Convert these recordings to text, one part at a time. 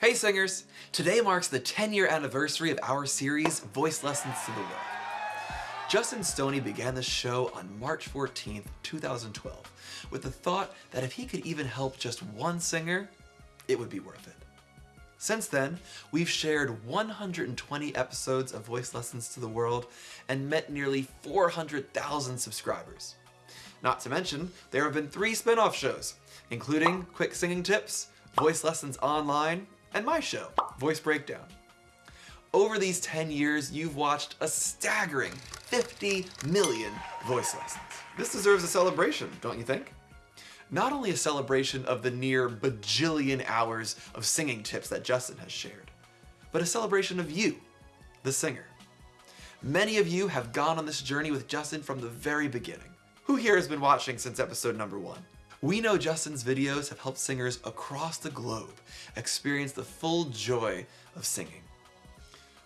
Hey singers! Today marks the 10 year anniversary of our series, Voice Lessons to the World. Justin Stoney began the show on March 14th, 2012, with the thought that if he could even help just one singer, it would be worth it. Since then, we've shared 120 episodes of Voice Lessons to the World and met nearly 400,000 subscribers. Not to mention, there have been three spin-off shows, including Quick Singing Tips, Voice Lessons Online, and my show, Voice Breakdown. Over these 10 years, you've watched a staggering 50 million voice lessons. This deserves a celebration, don't you think? Not only a celebration of the near bajillion hours of singing tips that Justin has shared, but a celebration of you, the singer. Many of you have gone on this journey with Justin from the very beginning. Who here has been watching since episode number one? We know Justin's videos have helped singers across the globe experience the full joy of singing.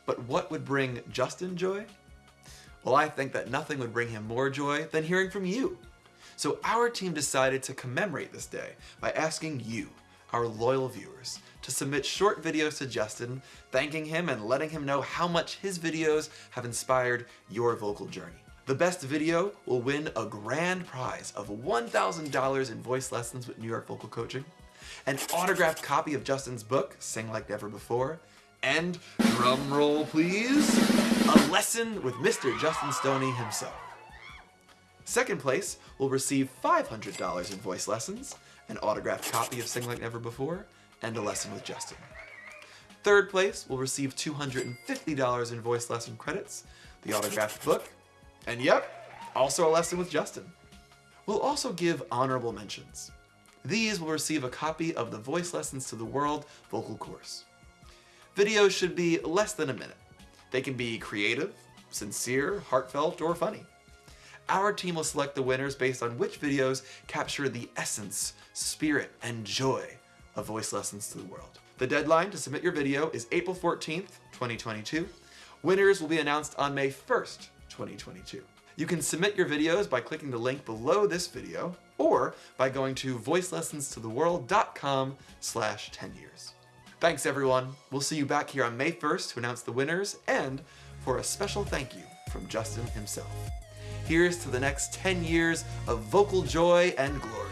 But what would bring Justin joy? Well, I think that nothing would bring him more joy than hearing from you. So our team decided to commemorate this day by asking you, our loyal viewers, to submit short videos to Justin, thanking him and letting him know how much his videos have inspired your vocal journey. The best video will win a grand prize of $1,000 in voice lessons with New York Vocal Coaching, an autographed copy of Justin's book, Sing Like Never Before, and, drum roll please, a lesson with Mr. Justin Stoney himself. Second place will receive $500 in voice lessons, an autographed copy of Sing Like Never Before, and a lesson with Justin. Third place will receive $250 in voice lesson credits, the autographed book, and yep, also a lesson with Justin. We'll also give honorable mentions. These will receive a copy of the Voice Lessons to the World vocal course. Videos should be less than a minute. They can be creative, sincere, heartfelt, or funny. Our team will select the winners based on which videos capture the essence, spirit, and joy of Voice Lessons to the World. The deadline to submit your video is April 14th, 2022. Winners will be announced on May 1st, 2022. You can submit your videos by clicking the link below this video or by going to voicelessonstotheworld.com slash 10 years. Thanks everyone. We'll see you back here on May 1st to announce the winners and for a special thank you from Justin himself. Here's to the next 10 years of vocal joy and glory.